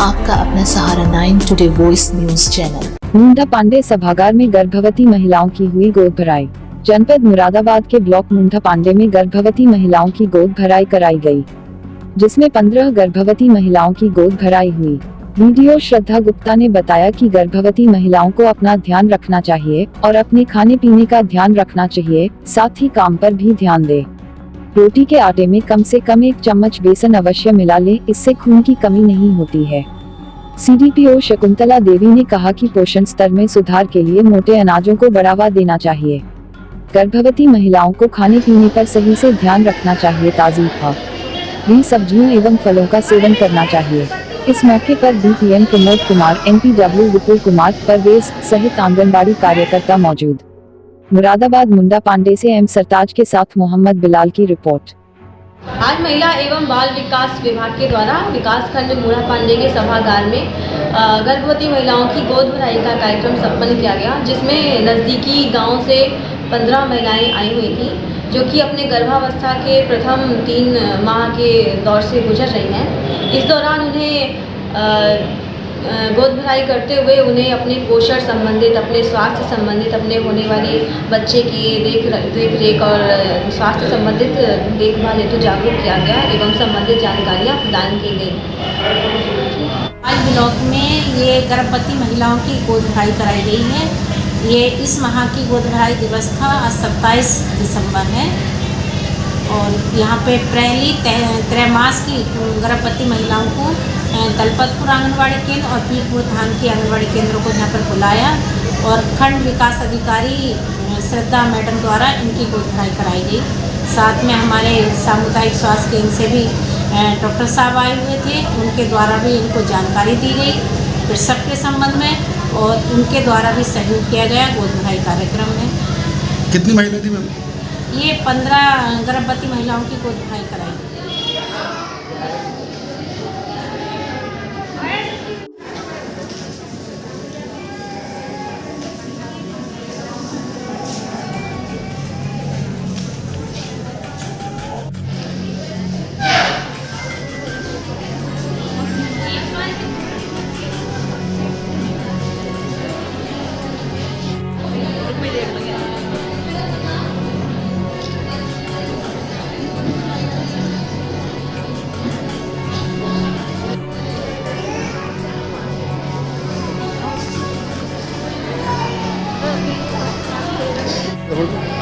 आपका अपना Sahara nine today voice news channel Munda Pandey सभागार में गर्भवती महिलाओं की हुई गोद भराई। जनपद मुरादाबाद के ब्लॉक मुंडा पांडे में गर्भवती महिलाओं की गोद भराई कराई गई, जिसमें पंद्रह गर्भवती महिलाओं की गोद भराई हुई। वीडियो श्रद्धा गुप्ता ने बताया कि गर्भवती महिलाओं को अपना ध्यान रखना चाहिए और अपने खाने पीने का ध्यान रखना चाहिए साथ ही काम पर भी ध्यान दे। रोटी के आटे में कम से कम एक चम्मच बेसन अवश्य मिला ले, इससे खून की कमी नहीं होती है। सीडीपीओ शकुंतला देवी ने कहा कि पोषण स्तर में सुधार के लिए मोटे अनाजों को बढ़ावा देना चाहिए। गर्भवती महिलाओं को खाने पीने पर सही से ध्यान रखना चाहिए, ताज़ी भी सब्जियों एवं फलों का सेवन करना चाहिए। इस मौके पर बीपीएम प्रमोद कुमार एमपीडब्ल्यू विपुल कुमार, परवेज सहित आंगनबाड़ी कार्यकर्ता मौजूद। मुरादाबाद मुंडा पांडे से एम सरताज के साथ मोहम्मद बिलाल की रिपोर्ट। आज महिला एवं बाल विकास विभाग के द्वारा विकास खंड मूढ़ा पांडे के सभागार में गर्भवती महिलाओं की गोद भराई का कार्यक्रम संपन्न किया गया, जिसमें नज़दीकी गाँव से पंद्रह महिलाएँ आई हुई थी, जो कि अपने गर्भावस्था के प्रथम तीन माह के दौर से गुजर रही हैं। इस दौरान उन्हें गोद भराई करते हुए उन्हें अपने पोषण संबंधित, अपने स्वास्थ्य संबंधित, अपने होने वाले बच्चे की देख देख रेख और स्वास्थ्य संबंधित देखभाल हेतु जागरूक किया गया एवं संबंधित जानकारियाँ प्रदान की गई। आज ब्लॉक में ये गर्भवती महिलाओं की गोद भराई कराई गई है। ये इस माह की गोद भराई दिवस था, आज सत्ताईस दिसंबर है। और यहाँ पे पहली त्रैमास की गर्भवती महिलाओं को दलपतपुर आंगनबाड़ी केंद्र और पीरपुर धाम की आंगनबाड़ी केंद्रों को यहाँ पर बुलाया और खंड विकास अधिकारी श्रद्धा मैडम द्वारा इनकी गोद भराई कराई गई। साथ में हमारे सामुदायिक स्वास्थ्य केंद्र से भी डॉक्टर साहब आए हुए थे उनके द्वारा भी इनको जानकारी दी गई प्रसव के संबंध में और उनके द्वारा भी सहयोग किया गया गोद भराई कार्यक्रम में। कितनी महिला थी मैम? ये पंद्रह गर्भवती महिलाओं की गोद भराई कराई Devuelve.